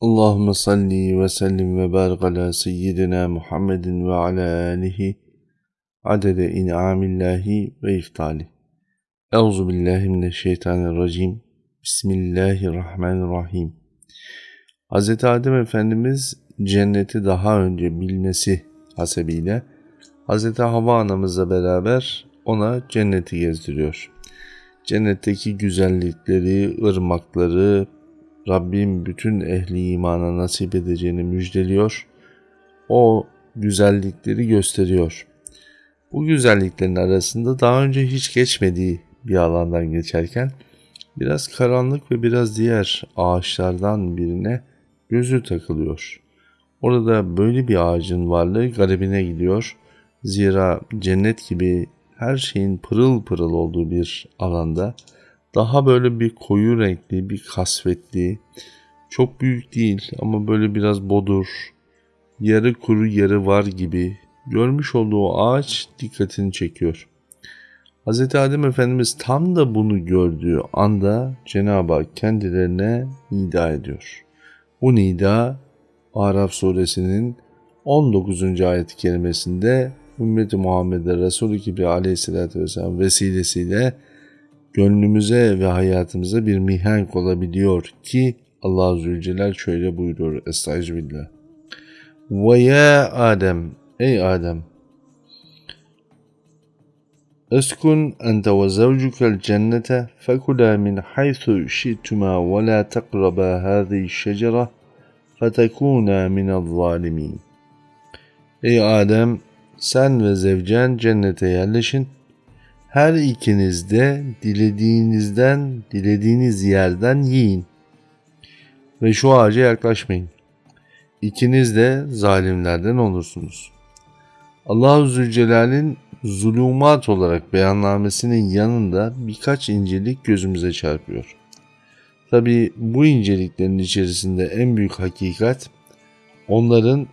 Allahümme salli ve sellim ve barik ala seyyidina Muhammedin ve ala alihi adede in'amillahi ve iftali. Euzu billahi mineşşeytanirracim. Bismillahirrahmanirrahim. Hz. Adem Efendimiz cenneti daha önce bilmesi hasebiyle Hz. Havva anamızla beraber ona cenneti gezdiriyor. Cennetteki güzellikleri, ırmakları, Rabbim bütün ehli imana nasip edeceğini müjdeliyor. O güzellikleri gösteriyor. Bu güzelliklerin arasında daha önce hiç geçmediği bir alandan geçerken biraz karanlık ve biraz diğer ağaçlardan birine gözü takılıyor. Orada böyle bir ağacın varlığı garibine gidiyor. Zira cennet gibi her şeyin pırıl pırıl olduğu bir alanda daha böyle bir koyu renkli, bir kasvetli, çok büyük değil ama böyle biraz bodur, yarı kuru yarı var gibi görmüş olduğu ağaç dikkatini çekiyor. Hz. Adem Efendimiz tam da bunu gördüğü anda Cenab-ı Hak kendilerine nida ediyor. Bu nida Araf suresinin 19. ayet-i kerimesinde Muhammed'e Resulü gibi aleyhissalatü vesselam vesilesiyle gönlümüze ve hayatımıza bir mihenk olabiliyor ki Allah Zülcelal şöyle buyuruyor Estağfirullah. Ve ya Adem, ey Adem, Eskun ente ve zevcukel cennete fekula min haythu şi'tuma ve la teqraba hâzi şecere fetekûnâ minel zalimin. Ey Adem, sen ve zevcen cennete yerleşin her ikiniz de dilediğinizden, dilediğiniz yerden yiyin. Ve şu ağaca yaklaşmayın. İkiniz de zalimlerden olursunuz. Allah-u Zülcelal'in zulümat olarak beyannamesinin yanında birkaç incelik gözümüze çarpıyor. Tabi bu inceliklerin içerisinde en büyük hakikat onların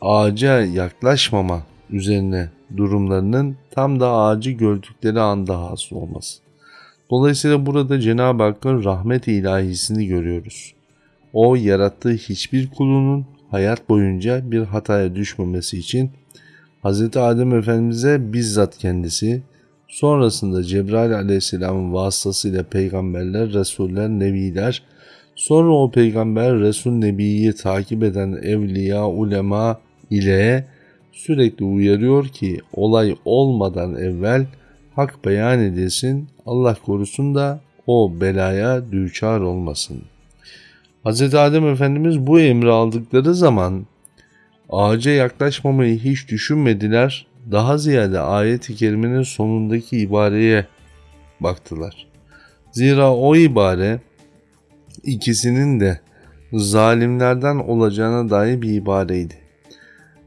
ağaca yaklaşmama üzerine durumlarının tam da ağacı gördükleri anda hasıl olması. Dolayısıyla burada Cenab-ı Hakk'ın rahmet ilahisini görüyoruz. O yarattığı hiçbir kulunun hayat boyunca bir hataya düşmemesi için Hz. Adem Efendimiz'e bizzat kendisi, sonrasında Cebrail aleyhisselamın vasıtasıyla peygamberler, resuller, nebiler, sonra o peygamber, resul, nebiyi takip eden evliya, ulema ile sürekli uyarıyor ki olay olmadan evvel hak beyan edilsin, Allah korusun da o belaya düçar olmasın. Hz. Adem Efendimiz bu emri aldıkları zaman ağaca yaklaşmamayı hiç düşünmediler. Daha ziyade ayet-i kerimenin sonundaki ibareye baktılar. Zira o ibare ikisinin de zalimlerden olacağına dair bir ibareydi.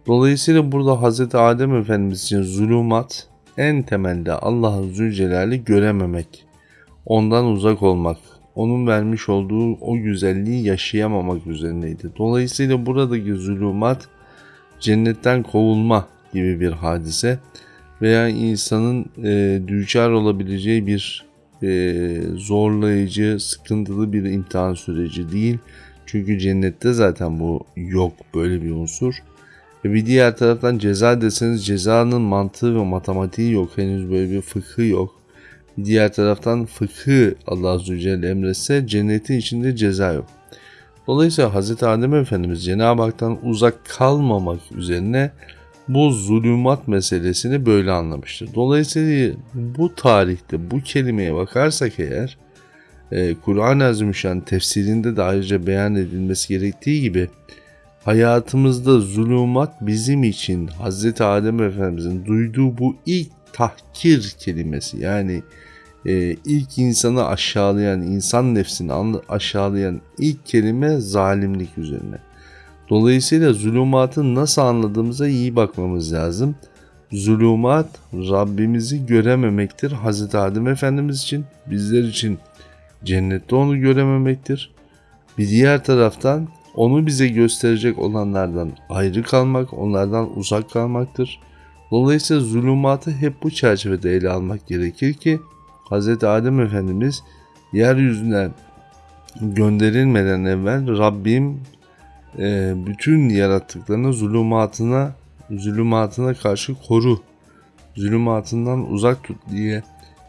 Dolayısıyla burada Hz. Adem Efendimiz için zulümat en temelde Allah'ın Zülcelal'i görememek, ondan uzak olmak, onun vermiş olduğu o güzelliği yaşayamamak üzerineydi. Dolayısıyla buradaki zulümat cennetten kovulma gibi bir hadise veya insanın e, düçar olabileceği bir e, zorlayıcı, sıkıntılı bir imtihan süreci değil. Çünkü cennette zaten bu yok böyle bir unsur. Ve bir diğer taraftan ceza deseniz cezanın mantığı ve matematiği yok. Henüz böyle bir fıkhı yok. Bir diğer taraftan fıkhı Allah Azze ve Celle emretse cennetin içinde ceza yok. Dolayısıyla Hz. Adem Efendimiz Cenab-ı Hak'tan uzak kalmamak üzerine bu zulümat meselesini böyle anlamıştır. Dolayısıyla bu tarihte bu kelimeye bakarsak eğer e, Kur'an-ı Azimüşşan tefsirinde de ayrıca beyan edilmesi gerektiği gibi hayatımızda zulümat bizim için Hz. Adem Efendimizin duyduğu bu ilk tahkir kelimesi yani e, ilk insanı aşağılayan, insan nefsini aşağılayan ilk kelime zalimlik üzerine. Dolayısıyla zulümatı nasıl anladığımıza iyi bakmamız lazım. Zulümat Rabbimizi görememektir. Hazreti Adem Efendimiz için, bizler için cennette onu görememektir. Bir diğer taraftan onu bize gösterecek olanlardan ayrı kalmak, onlardan uzak kalmaktır. Dolayısıyla zulümatı hep bu çerçevede ele almak gerekir ki Hz. Adem Efendimiz yeryüzüne gönderilmeden evvel Rabbim e, bütün yarattıklarını zulümatına zulümatına karşı koru. Zulümatından uzak tut diye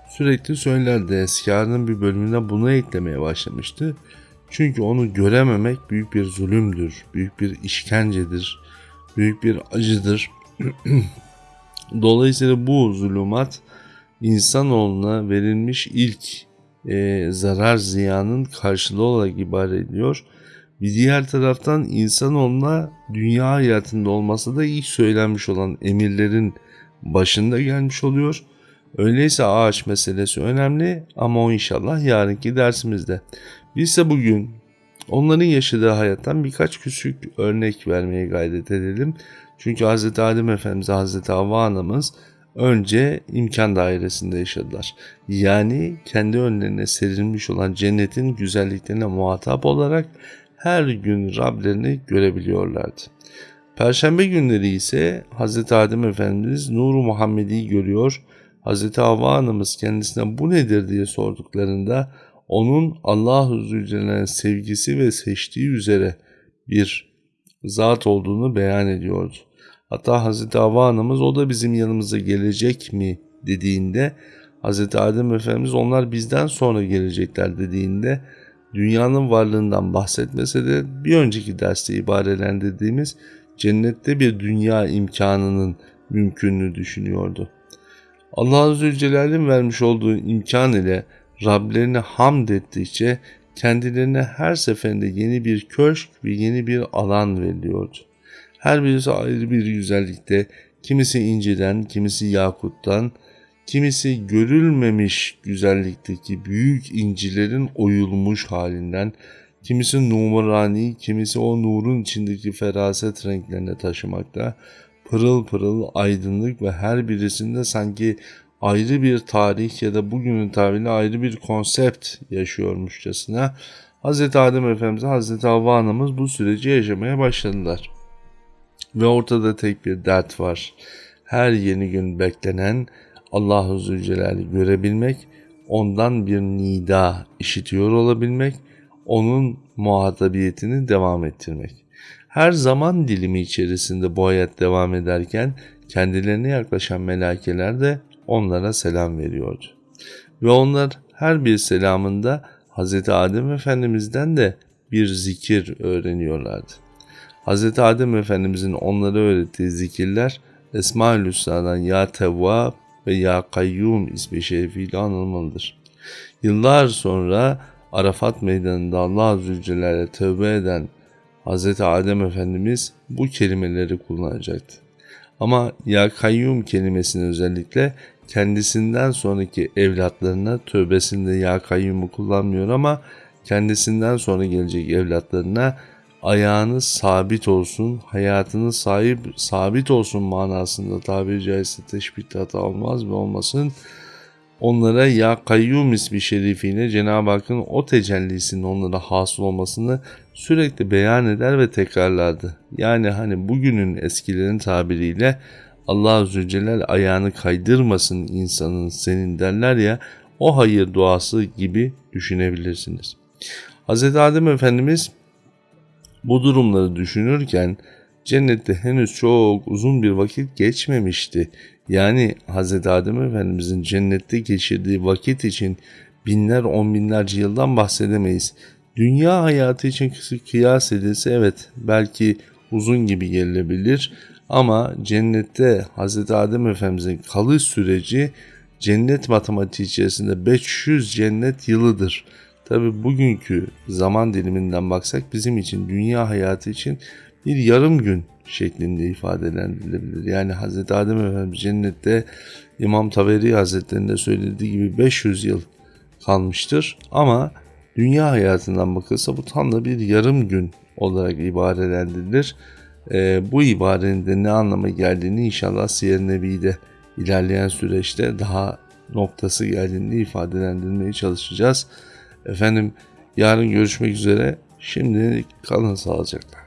sürekli söylerdi. Eskarının bir bölümünde bunu eklemeye başlamıştı. Çünkü onu görememek büyük bir zulümdür, büyük bir işkencedir, büyük bir acıdır. Dolayısıyla bu zulümat insanoğluna verilmiş ilk e, zarar ziyanın karşılığı olarak ibaret ediyor. Bir diğer taraftan insanoğluna dünya hayatında olmasa da ilk söylenmiş olan emirlerin başında gelmiş oluyor. Öyleyse ağaç meselesi önemli ama o inşallah yarınki dersimizde. Biz ise bugün onların yaşadığı hayattan birkaç küçük örnek vermeye gayret edelim. Çünkü Hz. Adem Efendimiz, Hz. Havva Anamız önce imkan dairesinde yaşadılar. Yani kendi önlerine serilmiş olan cennetin güzelliklerine muhatap olarak her gün Rablerini görebiliyorlardı. Perşembe günleri ise Hz. Adem Efendimiz Nuru Muhammedi'yi görüyor. Hz. Havva Anamız kendisine bu nedir diye sorduklarında onun Allah-u Zülcelal'in sevgisi ve seçtiği üzere bir zat olduğunu beyan ediyordu. Hatta Hazreti Havva anamız o da bizim yanımıza gelecek mi dediğinde Hazreti Adem Efendimiz onlar bizden sonra gelecekler dediğinde dünyanın varlığından bahsetmese de bir önceki derste ibarelendirdiğimiz cennette bir dünya imkanının mümkününü düşünüyordu. Allah ve Celle'nin vermiş olduğu imkan ile Rablerine hamd ettikçe kendilerine her seferinde yeni bir köşk ve yeni bir alan veriliyordu. Her birisi ayrı bir güzellikte, kimisi inciden, kimisi yakuttan, kimisi görülmemiş güzellikteki büyük incilerin oyulmuş halinden, kimisi numarani, kimisi o nurun içindeki feraset renklerine taşımakta, pırıl pırıl aydınlık ve her birisinde sanki ayrı bir tarih ya da bugünün tabiriyle ayrı bir konsept yaşıyormuşçasına Hz. Adem Efendimiz, Hz. Havva Anamız bu süreci yaşamaya başladılar. Ve ortada tek bir dert var. Her yeni gün beklenen Allahu Zülcelal'i görebilmek, ondan bir nida işitiyor olabilmek, onun muhatabiyetini devam ettirmek. Her zaman dilimi içerisinde bu hayat devam ederken kendilerine yaklaşan melakeler de onlara selam veriyordu. Ve onlar her bir selamında Hz. Adem Efendimiz'den de bir zikir öğreniyorlardı. Hz. Adem Efendimiz'in onlara öğrettiği zikirler Esma-ül Hüsna'dan Ya Tevvab ve Ya Kayyum ismi şerifiyle anılmalıdır. Yıllar sonra Arafat meydanında Allah Zülcelal'e tövbe eden Hz. Adem Efendimiz bu kelimeleri kullanacaktı. Ama Ya Kayyum kelimesini özellikle kendisinden sonraki evlatlarına tövbesinde Ya Kayyum'u kullanmıyor ama kendisinden sonra gelecek evlatlarına ayağınız sabit olsun, hayatınız sahip sabit olsun manasında tabiri caizse teşbihte hata olmaz ve olmasın. Onlara ya kayyum ismi şerifiyle Cenab-ı Hakk'ın o tecellisinin onlara hasıl olmasını sürekli beyan eder ve tekrarlardı. Yani hani bugünün eskilerin tabiriyle Allah Zülcelal ayağını kaydırmasın insanın senin derler ya o hayır duası gibi düşünebilirsiniz. Hz. Adem Efendimiz bu durumları düşünürken cennette henüz çok uzun bir vakit geçmemişti. Yani Hz. Adem Efendimizin cennette geçirdiği vakit için binler on binlerce yıldan bahsedemeyiz. Dünya hayatı için kıyas edilse evet belki uzun gibi gelebilir ama cennette Hz. Adem Efendimizin kalış süreci cennet matematiği içerisinde 500 cennet yılıdır. Tabi bugünkü zaman diliminden baksak bizim için dünya hayatı için bir yarım gün şeklinde ifadelendirilebilir. Yani Hz. Adem Efendimiz cennette İmam Taveri Hazretleri'nde söylediği gibi 500 yıl kalmıştır. Ama dünya hayatından bakılsa bu tam da bir yarım gün olarak ibarelendirilir. E, bu ibarenin de ne anlama geldiğini inşallah Siyer Nebi'de ilerleyen süreçte daha noktası geldiğini ifadelendirmeye çalışacağız. Efendim yarın görüşmek üzere. Şimdi kalın sağlıcakla.